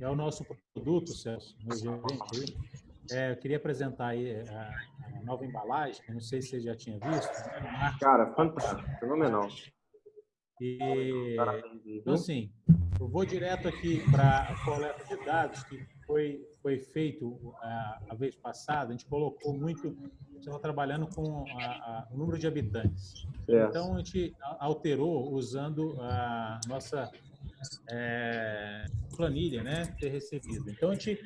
é o nosso produto, Celso, meu gerente. É, eu queria apresentar aí a, a, nova embalagem, não sei se você já tinha visto. Né? Cara, fantástico, fenomenal. E, então, assim, eu vou direto aqui para a coleta de dados, que foi, foi feito a, a vez passada, a gente colocou muito, estava trabalhando com a, a, o número de habitantes. É. Então, a gente alterou usando a nossa é, planilha, né, ter recebido. Então, a gente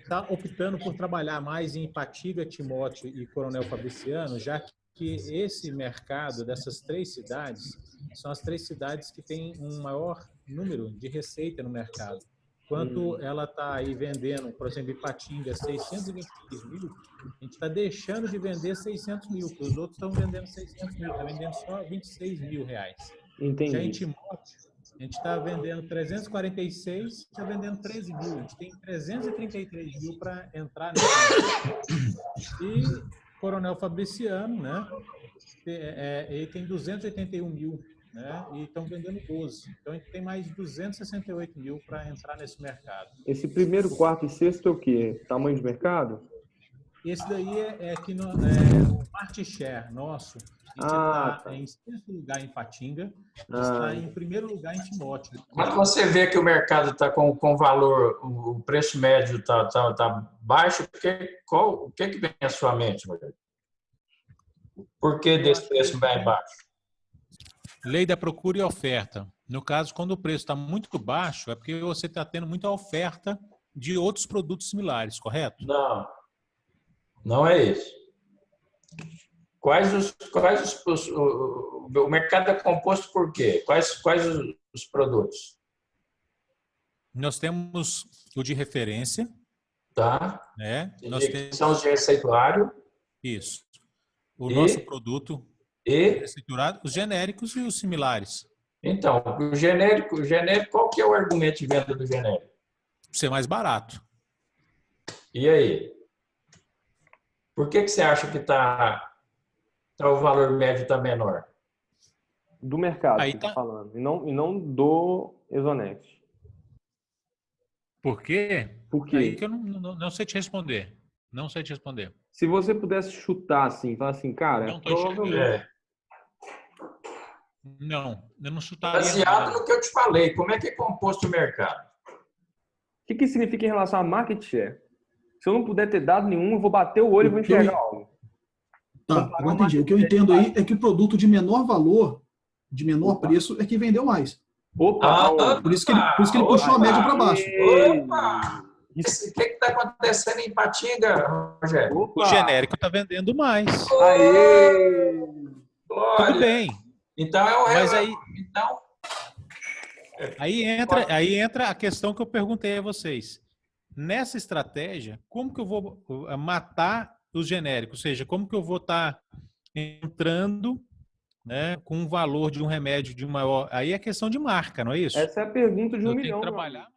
está optando por trabalhar mais em Ipatinga, Timóteo e Coronel Fabriciano, já que esse mercado dessas três cidades são as três cidades que têm um maior número de receita no mercado. Quanto hum. ela está aí vendendo, por exemplo, Ipatinga, 623 mil, a gente está deixando de vender 600 mil, porque os outros estão vendendo 600 mil, está vendendo só 26 mil reais. Entendi. Já em Timóteo, a gente está vendendo 346, está vendendo 13 mil. A gente tem 333 mil para entrar nesse E Coronel Fabriciano, né? É, é, ele tem 281 mil, né? E estão vendendo 12. Então a gente tem mais 268 mil para entrar nesse mercado. Esse primeiro, quarto e sexto é o quê? Tamanho de mercado? Esse daí é, é que no, é, o market share nosso ah, está tá. em sexto lugar em Patinga, ah. está em primeiro lugar em Timóteo. Quando você vê que o mercado está com, com valor, o preço médio está tá, tá baixo, que, qual, o que, que vem à sua mente, Rogério? Por que desse preço bem baixo? Lei da procura e oferta. No caso, quando o preço está muito baixo, é porque você está tendo muita oferta de outros produtos similares, correto? Não. Não é isso. Quais os, quais os, os o, o, mercado é composto por quê? Quais, quais os, os produtos? Nós temos o de referência. Tá. Né? Nós temos... São os de receituário. Isso. O e? nosso produto e receituário, os genéricos e os similares. Então, o genérico, o genérico, qual que é o argumento de venda do genérico? Ser mais barato. E aí? Por que, que você acha que tá, tá o valor médio está menor? Do mercado Aí que tá... tá falando, e não, e não do Exonex. Por quê? Por quê? Aí que eu não, não, não, sei te responder. Não sei te responder. Se você pudesse chutar assim, falar assim, cara, não, provavelmente... É. Não, eu não chutaria. Baseado no que eu te falei, como é que é composto o mercado? O que, que significa em relação a market share? Se eu não puder ter dado nenhum, eu vou bater o olho e vou enxergar algo. Tá, agora entendi. O que eu entendo aí é que o produto de menor valor, de menor Opa. preço, é que vendeu mais. Opa! Ah, por isso que ele, por isso que ele puxou a média para baixo. Opa! O que está acontecendo em Patinga, Rogério? Opa. O genérico está vendendo mais. Aê! Tudo bem. Então é o Mas aí, então... aí entra, aí entra a questão que eu perguntei a vocês nessa estratégia, como que eu vou uh, matar os genéricos? Ou seja, como que eu vou estar tá entrando né, com um valor de um remédio de maior... Aí é questão de marca, não é isso? Essa é a pergunta de um eu milhão. trabalhar